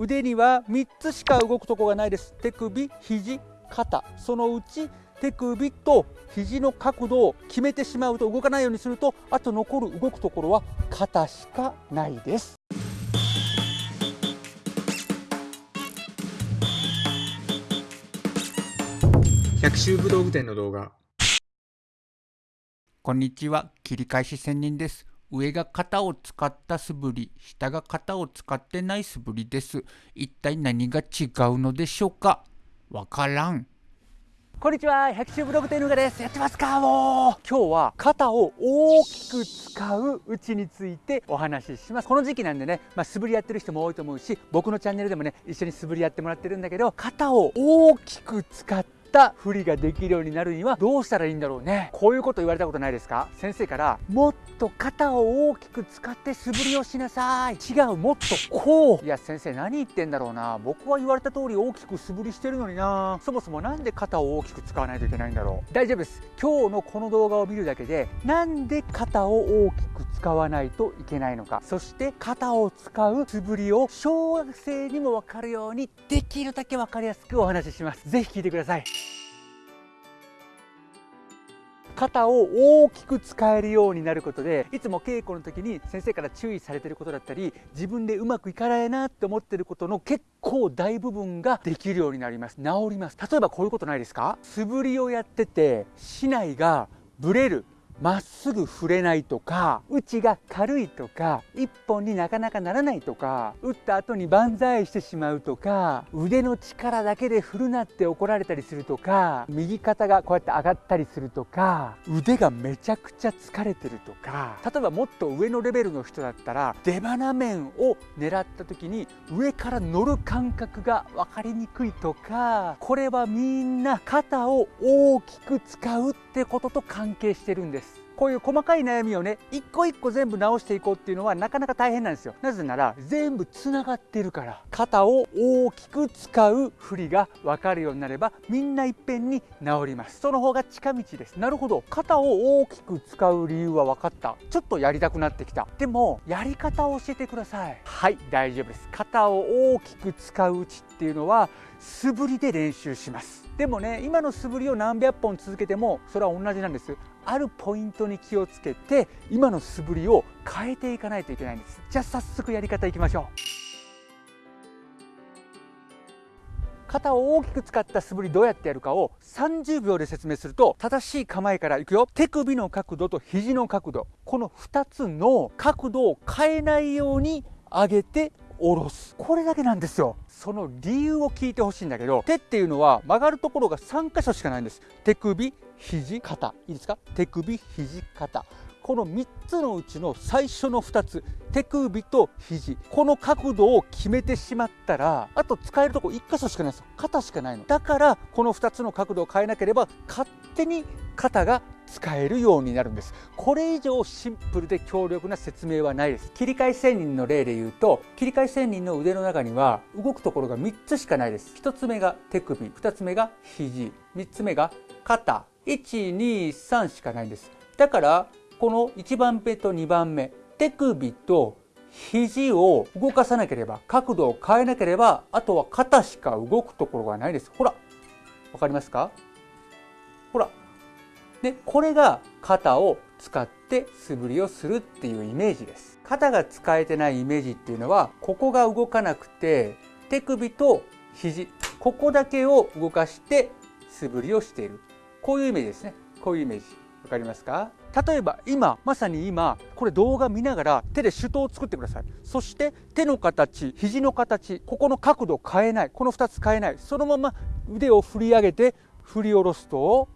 腕には3つしか動くとこがないです。手首肘肩。そのうち手首と肘の角度を決めてしまうと動かないようにするとあと残る動くところは肩しかないです。百秋武道具店の動画。こんにちは。切り返し専任です上が型を使った素振り下が型を使ってない素振りです。一体何が違うのでしょうか？わからん。こんにちは。百秋ブログ店のがです。やってますか？もう。今日は肩を大きく使ううちについてお話しします。この時期なんでね、まあ、素振りやってる人も多いと思うし僕のチャンネルでもね一緒に素振りやってもらってるんだけど肩を大きく使ってった振りができるようになるにはどうしたらいいんだろうね。こういうこと言われたことないですか？先生からもっと肩を大きく使って素振りをしなさい。違うもっとこう。いや先生何言ってんだろうな。僕は言われた通り大きく素振りしてるのにな。そもそも何で肩を大きく使わないといけないんだろう。大丈夫です。今日のこの動画を見るだけでなんで肩を大きく使わないといけないのか。そして肩を使う素振りを小学生にも分かるようにできるだけ分かりやすくお話しします。是非聞いてください。肩を大きく使えるようになることでいつも稽古の時に先生から注意されてることだったり自分でうまくいかないなって思ってることの結構大部分ができるようになります。治ります。例えばこういうことないですか？素振りをやってて竹刀がブレる。まっすぐ振れないとか打ちが軽いとか一本になかなかならないとか打った後に万歳してしまうとか腕の力だけで振るなって怒られたりするとか右肩がこうやって上がったりするとか腕がめちゃくちゃ疲れてるとか例えばもっと上のレベルの人だったら出花面を狙った時に上から乗る感覚が分かりにくいとかこれはみんな肩を大きく使うってことと関係してるんです。こういう細かい悩みをね一個一個全部直していこうっていうのはなかなか大変なんですよ。なぜなら全部つながってるから。肩を大きく使う振りが分かるようになればみんないっぺんに治ります。その方が近道です。なるほど。肩を大きく使う理由は分かった。ちょっとやりたくなってきた。でもやり方を教えてください。はい大丈夫です。肩を大きく使ううちっていうのは素振りで練習します。でもね今の素振りを何百本続けてもそれは同じなんです。あるポイントに気をつけて今の素振りを変えていかないといけないんです。じゃあ早速やり方いきましょう。肩を大きく使った素振りどうやってやるかを30秒で説明すると正しい構えからいくよ。手首の角度と肘の角度。この2つの角度を変えないように上げて下ろす。これだけなんですよ。その理由を聞いてほしいんだけど手っていうのは曲がるところが3箇所しかないんです。手首肘肩。いいですか？手首肘肩。この3つのうちの最初の2つ。手首と肘。この角度を決めてしまったらあと使えるとこ1箇所しかないです肩しかないの。だからこの2つの角度を変えなければ勝手に肩が使えるようになるんです。これ以上シンプルで強力な説明はないです。切り替え仙人の例で言うと切り替え仙人の腕の中には動くところが3つしかないです。1つ目が手首2つ目が肘3つ目が肩。123しかないんです。だからこの1番目と2番目手首と肘を動かさなければ角度を変えなければあとは肩しか動くところがないです。ほらわかりますか？ほら。でこれが肩を使って素振りをするっていうイメージです。肩が使えてないイメージっていうのはここが動かなくて手首と肘ここだけを動かして素振りをしている。こういうイメージですね。こういうイメージ。わかりますか？例えば今まさに今これ動画見ながら手で手刀を作ってください。そして手の形肘の形ここの角度変えない。この2つ変えない。そのまま腕を振り上げて振り下ろすと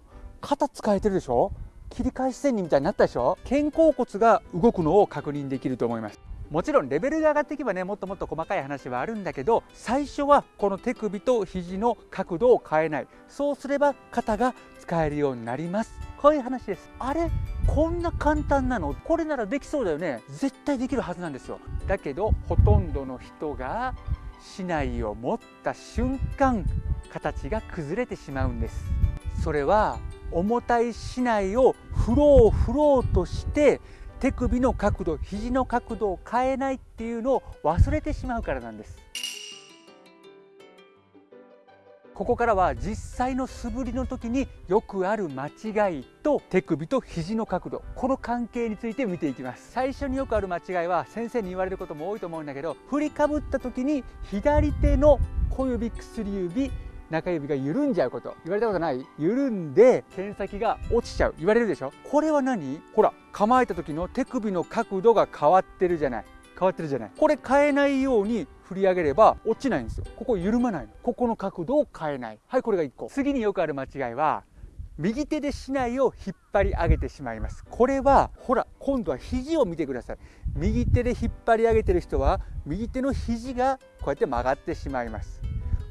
肩使えてるでしょ？切り返し線にみたいになったでしょ？肩甲骨が動くのを確認できると思います。もちろんレベルが上がっていけばねもっともっと細かい話はあるんだけど最初はこの手首と肘の角度を変えない。そうすれば肩が使えるようになります。こういう話です。あれ？こんな簡単なの？これならできそうだよね。絶対できるはずなんですよ。だけどほとんどの人が竹刀を持った瞬間形が崩れてしまうんです。それは重たい竹刀を振ろう振ろうとして手首の角度肘の角度を変えないっていうのを忘れてしまうからなんです。ここからは実際の素振りの時によくある間違いと手首と肘の角度この関係について見ていきます。最初によくある間違いは先生に言われることも多いと思うんだけど振りかぶった時に左手の小指薬指中指が緩んじゃうこと。言われたことない？緩んで剣先が落ちちゃう。言われるでしょ？これは何？ほら構えた時の手首の角度が変わってるじゃない。変わってるじゃない。これ変えないように振り上げれば落ちないんですよ。ここ緩まないの。ここの角度を変えない。はいこれが1個。次によくある間違いは右手で竹刀を引っ張り上げてしまいます。これはほら今度は肘を見てください。右手で引っ張り上げてる人は右手の肘がこうやって曲がってしまいます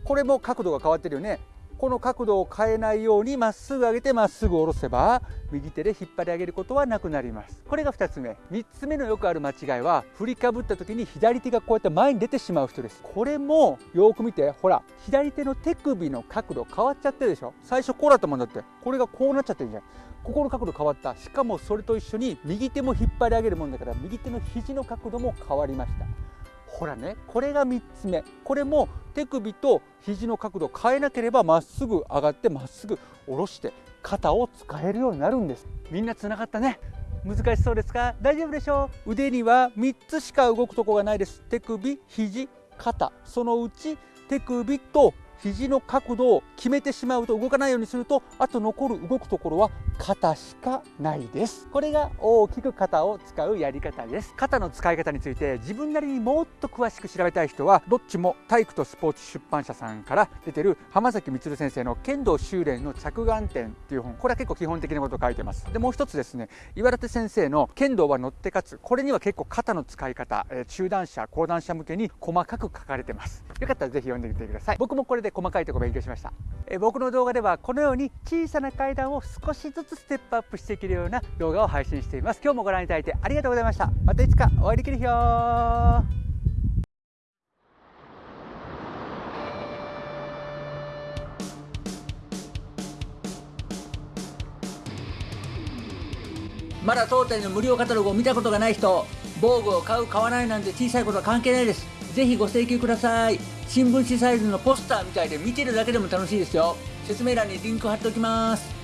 これも角度が変わってるよね。この角度を変えないようにまっすぐ上げてまっすぐ下ろせば右手で引っ張り上げることはなくなります。これが2つ目。3つ目のよくある間違いは振りかぶった時に左手がこうやって前に出てしまう人です。これもよく見てほら左手の手首の角度変わっちゃってるでしょ。最初こうだったもんだって。これがこうなっちゃってるじゃん。ここの角度変わった。しかもそれと一緒に右手も引っ張り上げるもんだから右手の肘の角度も変わりました。ほらねこれが3つ目。これも手首と肘の角度を変えなければまっすぐ上がってまっすぐ下ろして肩を使えるようになるんです。みんなつながったね。難しそうですか？大丈夫でしょう？腕には3つしか動くとこがないです。手首肘肩。そのうち手首と肘の角度を決めてしまうと動かないようにするとあと残る動くところは肩しかないです。これが大きく肩を使うやり方です。肩の使い方について自分なりにもっと詳しく調べたい人はどっちも体育とスポーツ出版社さんから出てる浜崎充先生の剣道修練の着眼点っていう本。これは結構基本的なことを書いてます。でもう一つですね。岩立先生の剣道は乗って勝つ。これには結構肩の使い方中段者後段者向けに細かく書かれてます。よかったらぜひ読んでみてください。僕もこれで細かいところ勉強しました。え僕の動画ではこのように小さな階段を少しずつステップアップしていけるような動画を配信しています。今日もご覧いただいてありがとうございました。またいつかお会いできる日よまだ当店の無料カタログを見たことがない人防具を買う買わないなんて小さいことは関係ないです。ぜひご請求ください。新聞紙サイズのポスターみたいで見てるだけでも楽しいですよ。説明欄にリンク貼っておきます。